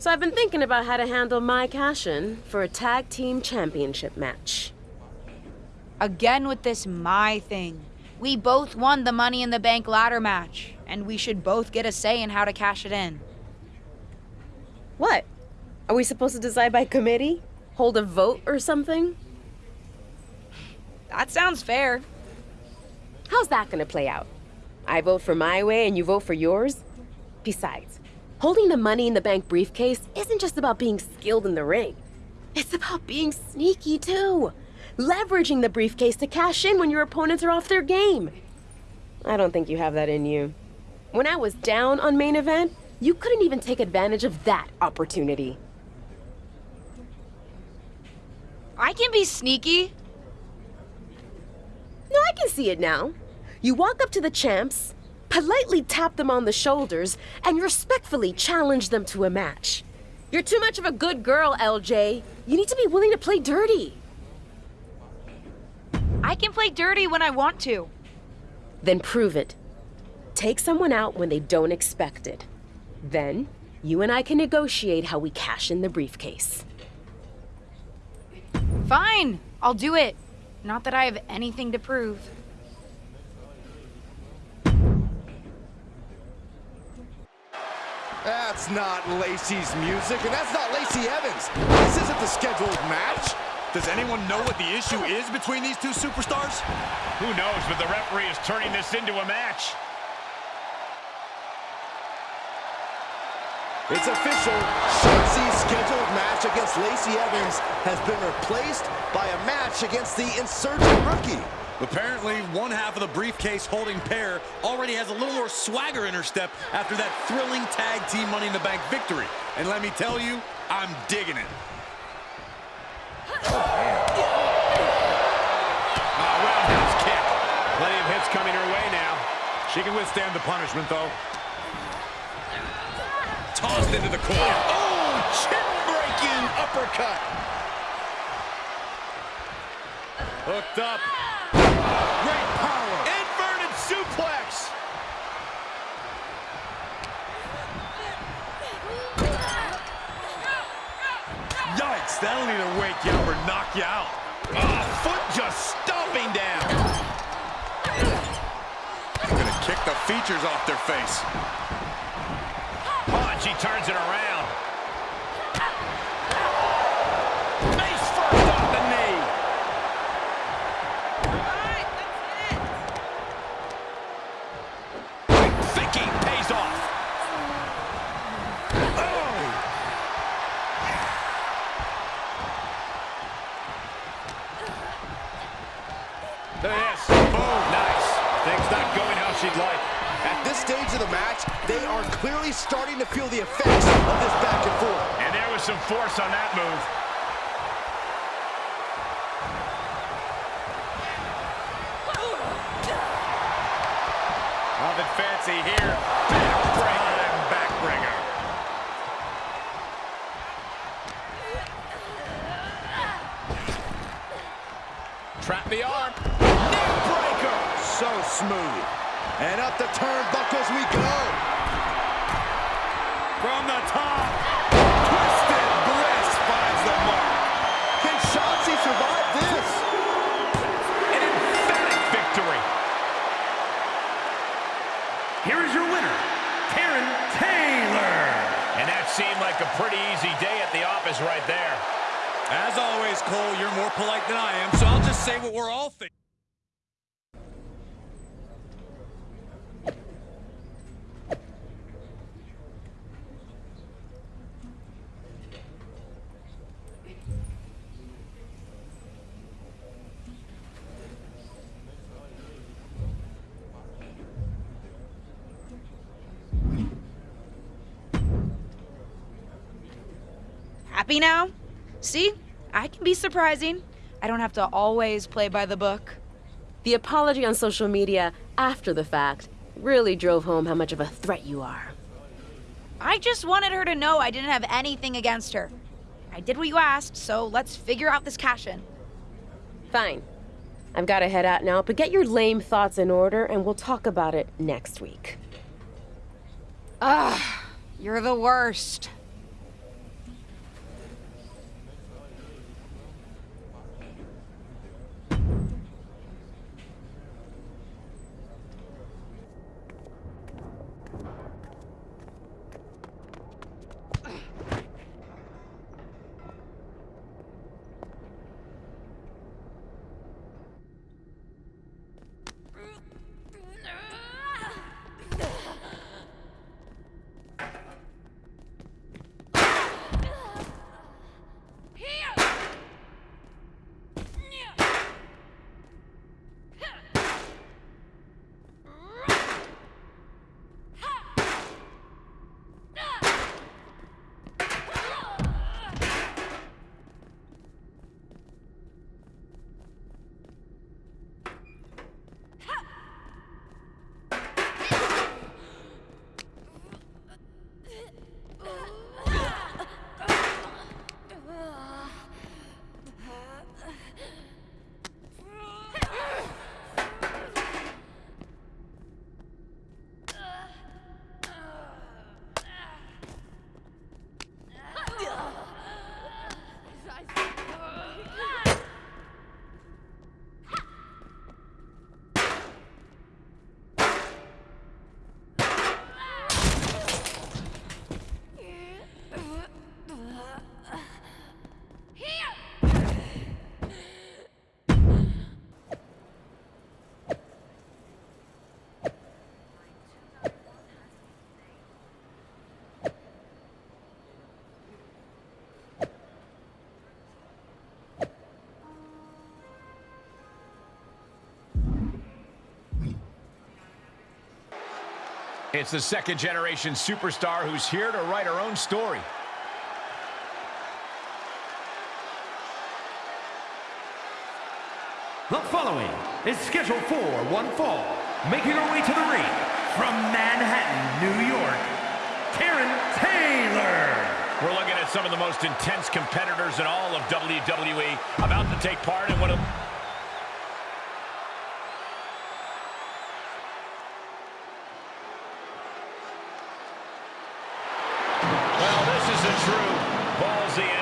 So I've been thinking about how to handle my cash in for a tag team championship match. Again with this my thing. We both won the Money in the Bank ladder match, and we should both get a say in how to cash it in. What? Are we supposed to decide by committee? Hold a vote or something? That sounds fair. How's that gonna play out? I vote for my way and you vote for yours? Besides, holding the money in the bank briefcase isn't just about being skilled in the ring. It's about being sneaky too. Leveraging the briefcase to cash in when your opponents are off their game. I don't think you have that in you. When I was down on main event, you couldn't even take advantage of that opportunity. I can be sneaky. No, I can see it now. You walk up to the champs, politely tap them on the shoulders, and respectfully challenge them to a match. You're too much of a good girl, LJ. You need to be willing to play dirty. I can play dirty when I want to. Then prove it. Take someone out when they don't expect it. Then, you and I can negotiate how we cash in the briefcase. Fine, I'll do it. Not that I have anything to prove. That's not Lacey's music, and that's not Lacey Evans. This isn't the scheduled match. Does anyone know what the issue is between these two superstars? Who knows, but the referee is turning this into a match. It's official. Shotzi's scheduled match against Lacey Evans has been replaced by a match against the insurgent rookie. Apparently, one half of the briefcase holding pair already has a little more swagger in her step after that thrilling tag team Money in the Bank victory. And let me tell you, I'm digging it. Oh, roundhouse ah, kick. Plenty of hits coming her way now. She can withstand the punishment, though. Tossed into the corner. Oh, chin-breaking uppercut. Hooked up. Great power. Inverted suplex. Yikes, that'll either wake you up or knock you out. Oh, foot just stomping down. Gonna kick the features off their face. Oh, she turns it around. Stage of the match, they are clearly starting to feel the effects of this back and forth. And there was some force on that move. Nothing fancy here. Backbreaker. Backbringer. Trap the arm. Neckbreaker. So smooth. And up the turnbuckles we go. From the top. Twisted Bliss finds the mark. Can Shotzi survive this? An emphatic victory. Here is your winner, Karen Taylor. And that seemed like a pretty easy day at the office right there. As always, Cole, you're more polite than I am, so I'll just say what we're all thinking. Now? See? I can be surprising. I don't have to always play by the book. The apology on social media after the fact really drove home how much of a threat you are. I just wanted her to know I didn't have anything against her. I did what you asked, so let's figure out this cash in. Fine. I've got to head out now, but get your lame thoughts in order and we'll talk about it next week. Ugh, you're the worst. It's the second generation superstar who's here to write her own story. The following is scheduled for one fall, making her way to the ring from Manhattan, New York, Karen Taylor. We're looking at some of the most intense competitors in all of WWE about to take part in one of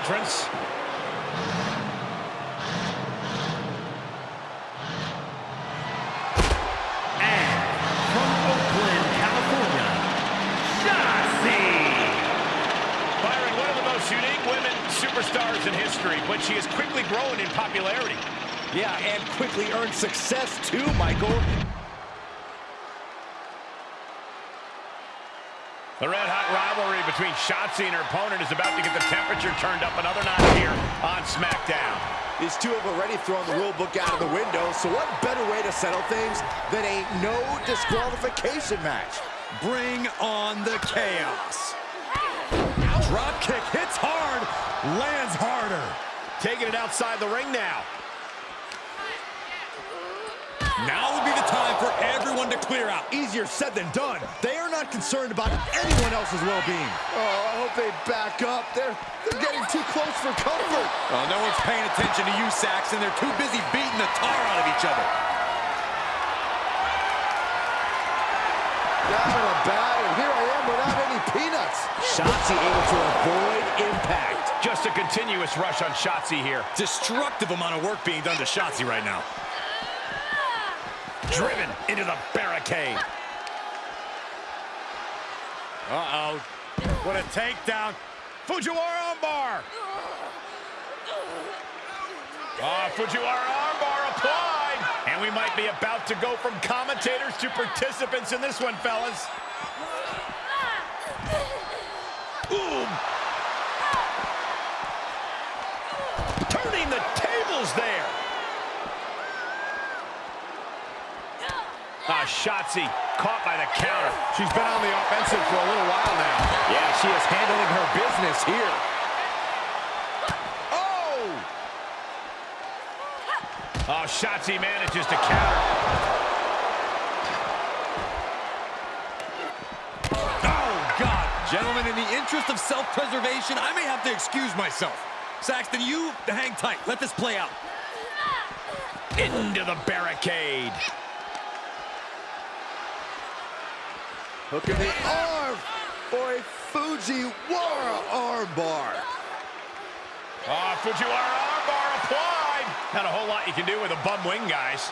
And from Oakland, California, Shotzi. Byron, one of the most unique women superstars in history, but she has quickly grown in popularity. Yeah, and quickly earned success too, Michael. The red-hot rivalry between Shotzi and her opponent is about to get the temperature turned up another notch here on SmackDown. These two have already thrown the rule book out of the window, so what better way to settle things than a no disqualification match? Bring on the chaos. Drop kick hits hard, lands harder. Taking it outside the ring now. Now would be the time for everyone to clear out. Easier said than done. They are not concerned about anyone else's well-being. Oh, I hope they back up. They're, they're getting too close for comfort. Oh, no one's paying attention to you, Saxton. They're too busy beating the tar out of each other. Down in a bat, and here I am without any peanuts. Shotzi able to avoid impact. Just a continuous rush on Shotzi here. Destructive amount of work being done to Shotzi right now. Driven into the barricade. Uh-oh. What a takedown. Fujiwara armbar. Ah, Fujiwara armbar applied. And we might be about to go from commentators to participants in this one, fellas. Boom. Turning the tables there. Ah, Shotzi caught by the counter. She's been on the offensive for a little while now. Yeah, she is handling her business here. Oh! Oh, Shotzi manages to counter. Oh, God. Gentlemen, in the interest of self-preservation, I may have to excuse myself. Saxton, you hang tight. Let this play out. Into the barricade. Hook in the arm for a Fujiwara armbar. Ah, Fujiwara armbar applied. Not a whole lot you can do with a bum wing, guys.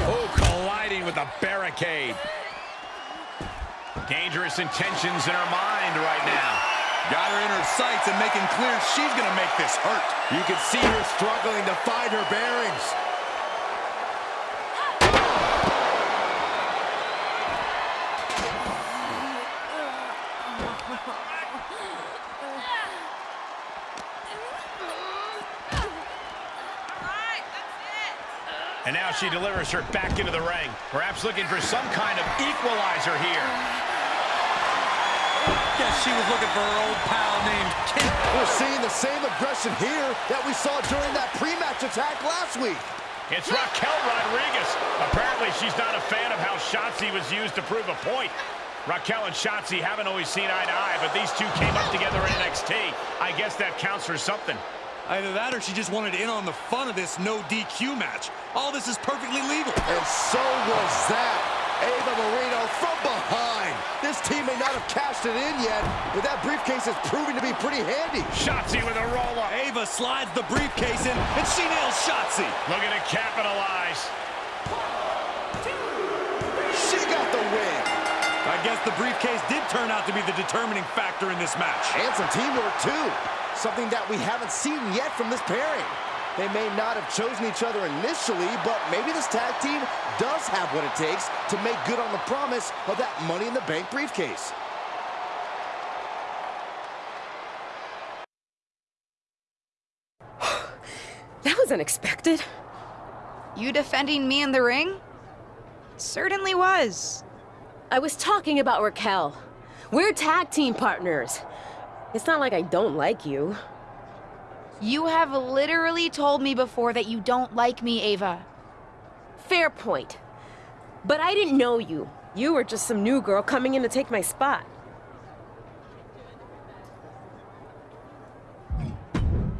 Oh, colliding with the barricade. Dangerous intentions in her mind right now. Got her in her sights and making clear she's going to make this hurt. You can see her struggling to find her bearings. And now she delivers her back into the ring. Perhaps looking for some kind of equalizer here. Guess she was looking for her old pal named Kent. We're seeing the same aggression here that we saw during that pre-match attack last week. It's Raquel Rodriguez. Apparently, she's not a fan of how Shotzi was used to prove a point. Raquel and Shotzi haven't always seen eye to eye, but these two came up together in NXT. I guess that counts for something. Either that or she just wanted in on the fun of this no DQ match. All this is perfectly legal. And so was that. Ava Marino from behind. This team may not have cashed it in yet, but that briefcase is proving to be pretty handy. Shotzi with a roll-up. Ava slides the briefcase in, and she nails Shotzi. Looking to capitalize. She got the win. I guess the briefcase did turn out to be the determining factor in this match. And some teamwork, too. Something that we haven't seen yet from this pairing. They may not have chosen each other initially, but maybe this tag team does have what it takes to make good on the promise of that Money in the Bank briefcase. that was unexpected. You defending me in the ring? Certainly was. I was talking about Raquel. We're tag team partners. It's not like I don't like you. You have literally told me before that you don't like me, Ava. Fair point. But I didn't know you. You were just some new girl coming in to take my spot.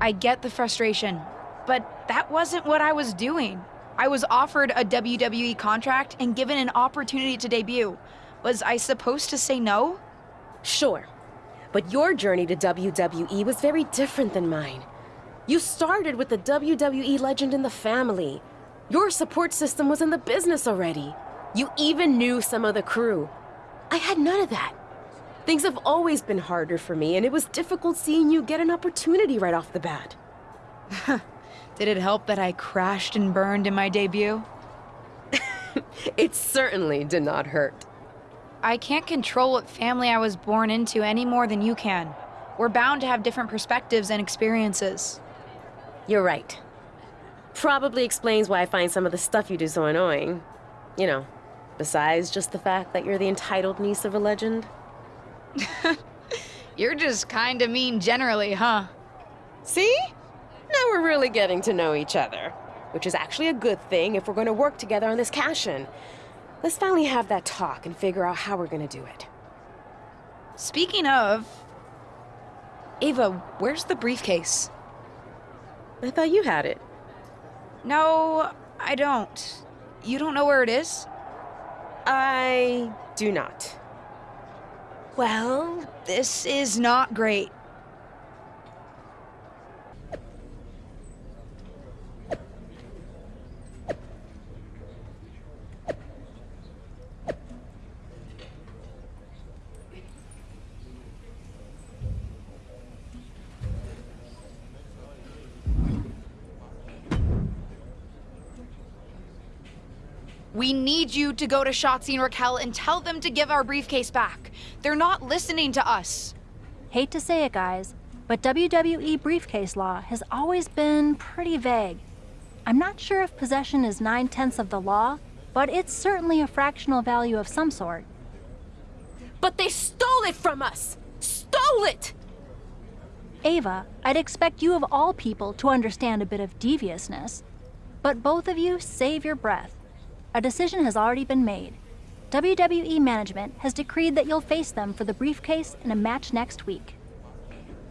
I get the frustration, but that wasn't what I was doing. I was offered a WWE contract and given an opportunity to debut. Was I supposed to say no? Sure. But your journey to WWE was very different than mine. You started with the WWE legend in the family. Your support system was in the business already. You even knew some of the crew. I had none of that. Things have always been harder for me, and it was difficult seeing you get an opportunity right off the bat. Did it help that I crashed and burned in my debut? It certainly did not hurt. I can't control what family I was born into any more than you can. We're bound to have different perspectives and experiences. You're right. Probably explains why I find some of the stuff you do so annoying. You know, besides just the fact that you're the entitled niece of a legend. You're just kinda mean generally, huh? See? Now we're really getting to know each other. Which is actually a good thing if we're going to work together on this cash in. Let's finally have that talk and figure out how we're going to do it. Speaking of. Ava, where's the briefcase? I thought you had it. No, I don't. You don't know where it is? I do not. Well, this is not great. We need you to go to Shotzi and Raquel and tell them to give our briefcase back. They're not listening to us. Hate to say it, guys, but WWE briefcase law has always been pretty vague. I'm not sure if possession is nine tenths of the law, but it's certainly a fractional value of some sort. But they stole it from us! Stole it! Ava, I'd expect you of all people to understand a bit of deviousness. But both of you save your breath. A decision has already been made. WWE management has decreed that you'll face them for the briefcase in a match next week.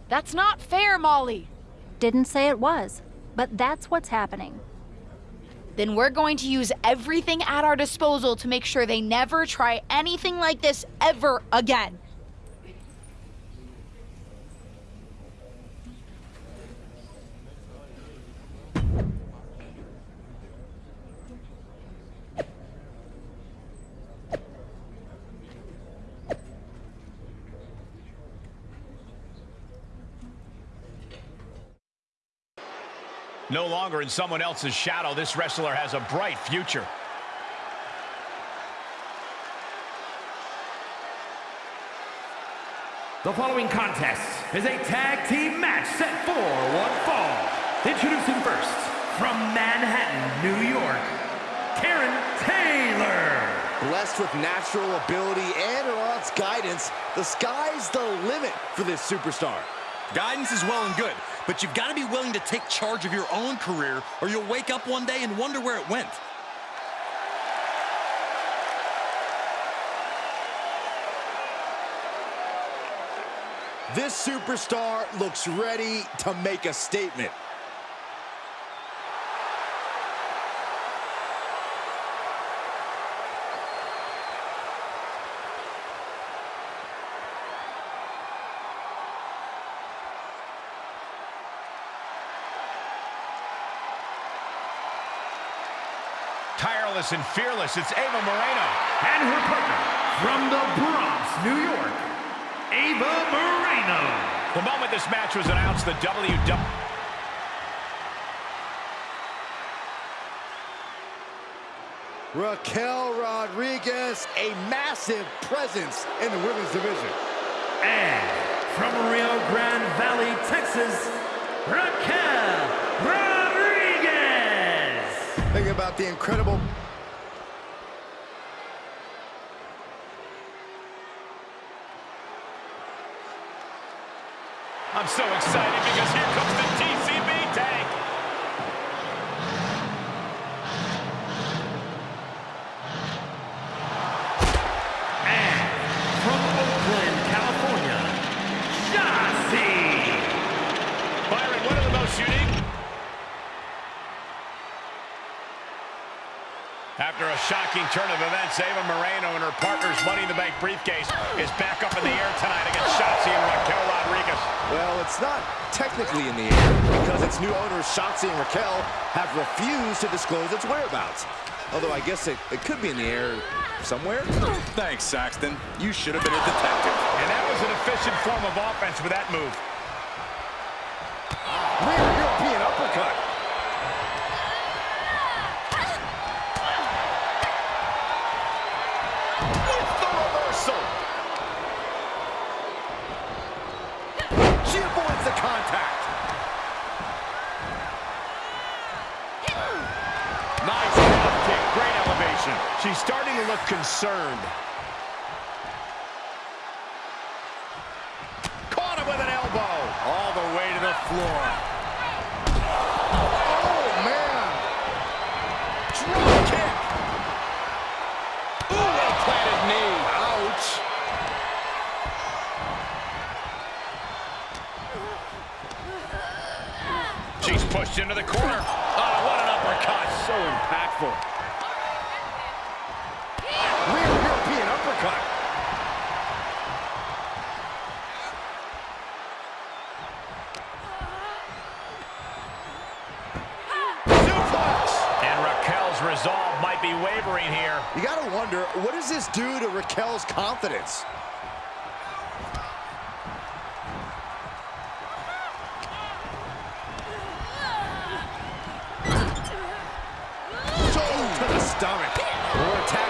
That's not fair, Molly. Didn't say it was, but that's what's happening. Then we're going to use everything at our disposal to make sure they never try anything like this ever again. No longer in someone else's shadow, this wrestler has a bright future. The following contest is a tag team match set for one fall. Introducing first, from Manhattan, New York, Karen Taylor. Blessed with natural ability and her aunt's guidance, the sky's the limit for this superstar. Guidance is well and good, but you've got to be willing to take charge of your own career or you'll wake up one day and wonder where it went. This superstar looks ready to make a statement. Tireless and fearless, it's Ava Moreno. And her partner, from the Bronx, New York, Ava Moreno. The moment this match was announced, the WW... Raquel Rodriguez, a massive presence in the women's division. And from Rio Grande Valley, Texas, Raquel Rodriguez. with the incredible... I'm so excited because here comes a shocking turn of events, Ava Moreno and her partner's Money in the Bank briefcase is back up in the air tonight against Shotzi and Raquel Rodriguez. Well, it's not technically in the air because its new owners, Shotzi and Raquel, have refused to disclose its whereabouts. Although I guess it, it could be in the air somewhere. Thanks, Saxton. You should have been a detective. And that was an efficient form of offense with that move. Nice drop kick, great elevation. She's starting to look concerned. Caught him with an elbow. All the way to the floor. Oh. She's pushed into the corner. Uppercut. So impactful. Rear European uppercut. Suplex. And Raquel's resolve might be wavering here. You gotta wonder, what does this do to Raquel's confidence?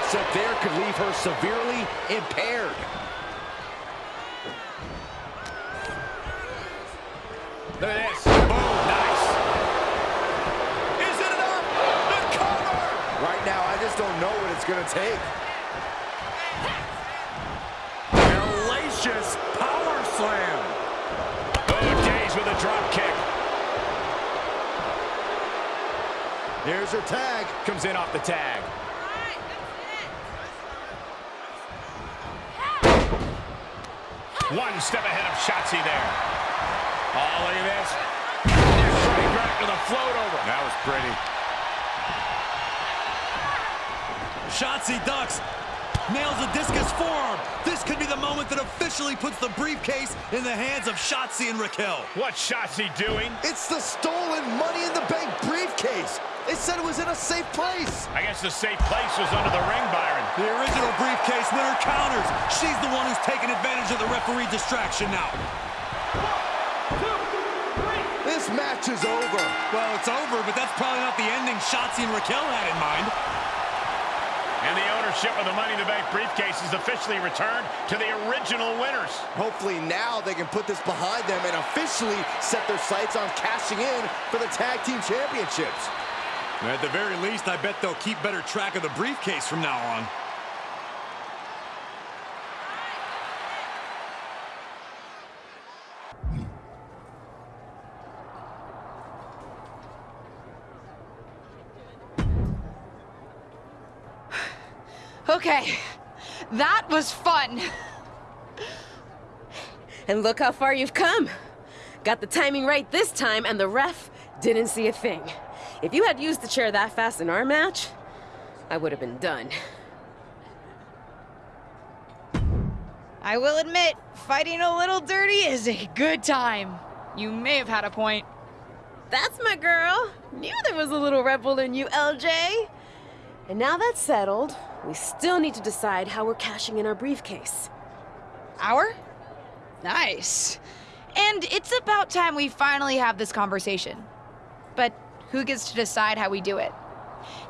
Up there could leave her severely impaired. Look at this. Boom. Nice. Is it enough? The cover. Right now, I just don't know what it's gonna take. Hellacious power slam. Oh, Days with a drop kick. Here's her tag. Comes in off the tag. One step ahead of Shotzi there. Oh, look at this. Straight right to the float over. That was pretty. Shotzi ducks. Nails a discus forearm. This could be the moment that officially puts the briefcase in the hands of Shotzi and Raquel. What's Shotzi doing? It's the stolen Money in the Bank briefcase. They said it was in a safe place. I guess the safe place was under the ring, Byron. The original briefcase winner counters. She's the one who's taking advantage of the referee distraction now. This match is over. Well, it's over, but that's probably not the ending Shotzi and Raquel had in mind. And the ownership of the Money in the Bank briefcase is officially returned to the original winners. Hopefully now they can put this behind them and officially set their sights on cashing in for the tag team championships. At the very least, I bet they'll keep better track of the briefcase from now on. Okay, that was fun. And look how far you've come. Got the timing right this time, and the ref didn't see a thing. If you had used the chair that fast in our match, I would have been done. I will admit, fighting a little dirty is a good time. You may have had a point. That's my girl. Knew there was a little rebel in you, LJ. And now that's settled, we still need to decide how we're cashing in our briefcase. Our? Nice. And it's about time we finally have this conversation. But who gets to decide how we do it?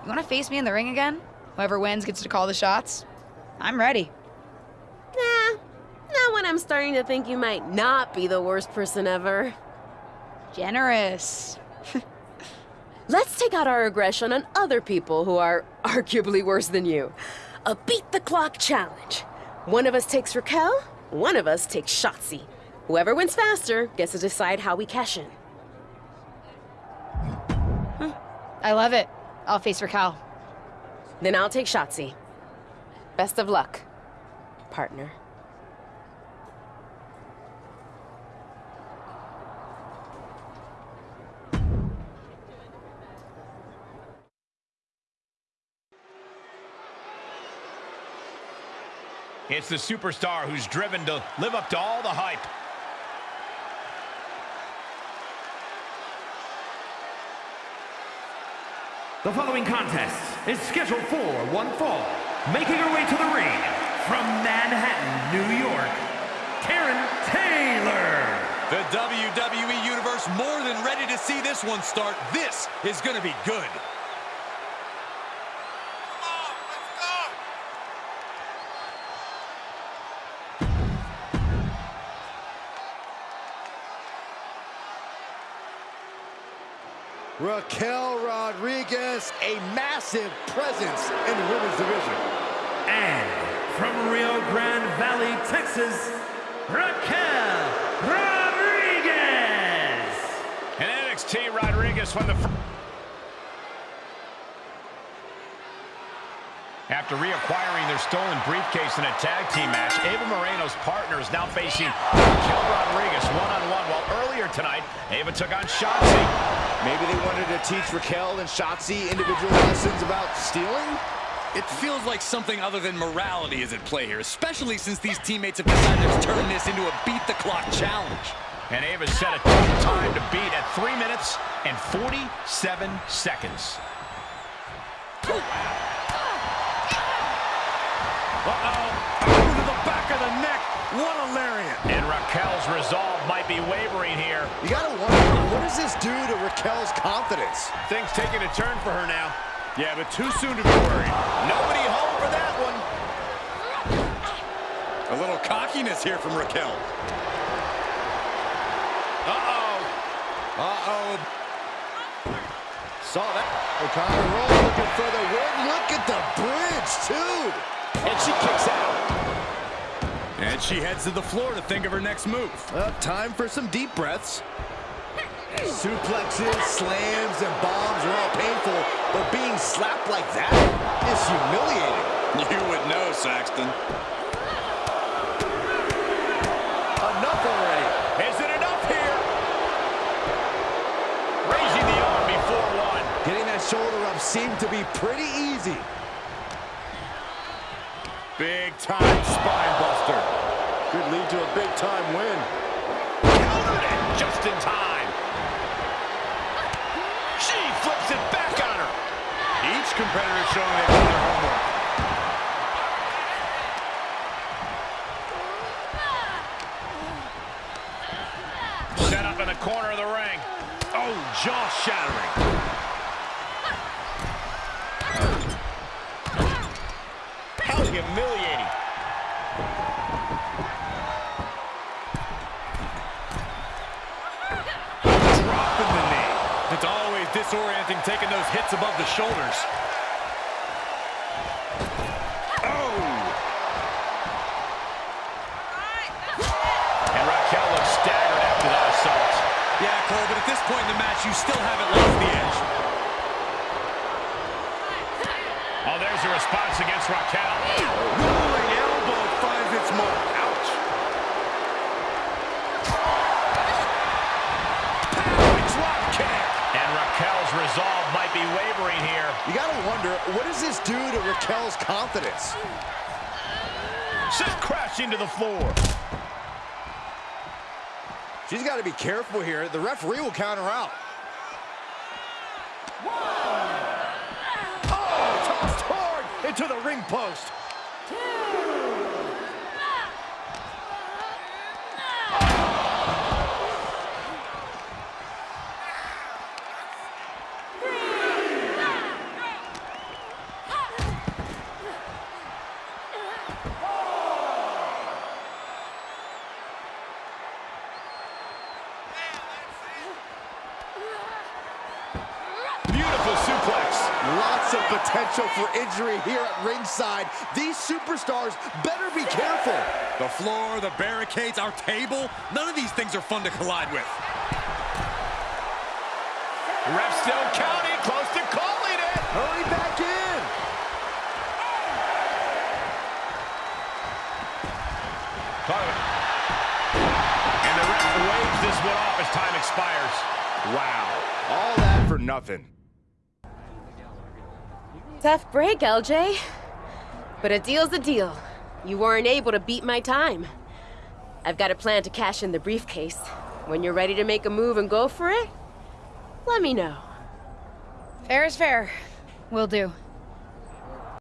You want to face me in the ring again? Whoever wins gets to call the shots? I'm ready. Nah, not when I'm starting to think you might not be the worst person ever. Generous. Let's take out our aggression on other people who are arguably worse than you. A beat the clock challenge. One of us takes Raquel, one of us takes Shotzi. Whoever wins faster gets to decide how we cash in. Hmm. I love it. I'll face Raquel. Then I'll take Shotzi. Best of luck, partner. It's the superstar who's driven to live up to all the hype. The following contest is scheduled for one fall. Making her way to the ring from Manhattan, New York, Karen Taylor. The WWE Universe more than ready to see this one start. This is going to be good. Raquel Rodriguez, a massive presence in the women's division. And from Rio Grande Valley, Texas, Raquel Rodriguez. And NXT Rodriguez won the first. After reacquiring their stolen briefcase in a tag team match, Ava Moreno's partner is now facing Raquel Rodriguez one-on-one, while earlier tonight, Ava took on Shotzi. Maybe they wanted to teach Raquel and Shotzi individual lessons about stealing? It feels like something other than morality is at play here, especially since these teammates have decided to turn this into a beat-the-clock challenge. And Ava set a tough time to beat at 3 minutes and 47 seconds. Oh. Uh-oh. Oh, to the back of the neck. What a lariat. And Raquel's resolve might be wavering here. You gotta wonder, what does this do to Raquel's confidence? Things taking a turn for her now. Yeah, but too soon to be worried. Nobody home for that one. A little cockiness here from Raquel. Uh-oh. Uh-oh. Saw that. O'Connor roll looking for the win. Look at the bridge, too. And she kicks out. And she heads to the floor to think of her next move. Uh, time for some deep breaths. Suplexes, slams, and bombs are all painful, but being slapped like that is humiliating. You would know, Saxton. Enough already. Is it enough here? Raising the arm before one. Getting that shoulder up seemed to be pretty easy. Big time spine buster. Could lead to a big time win. Countered it just in time. She flips it back on her. Each competitor showing they've done their homework. Set up in the corner of the ring. Oh, jaw shattering. How humiliating. Dropping the knee. It's always disorienting taking those hits above the shoulders. Oh! And Raquel looks staggered after that assault. Yeah, Cole, but at this point in the match, you still haven't lost the edge. Oh, there's a response against Raquel. Rolling elbow finds its mark. Ouch. Power drop kick. And Raquel's resolve might be wavering here. You gotta wonder, what does this do to Raquel's confidence? Sent crashing to the floor. She's got to be careful here. The referee will count her out. Oh, tossed hard into the ring post. Massive potential for injury here at ringside. These superstars better be careful. The floor, the barricades, our table, none of these things are fun to collide with. Ref still counting, close to calling it. Hurry back in. And the ref waves this one off as time expires. Wow, all that for nothing. Tough break, LJ. But a deal's a deal. You weren't able to beat my time. I've got a plan to cash in the briefcase. When you're ready to make a move and go for it, let me know. Fair is fair. Will do.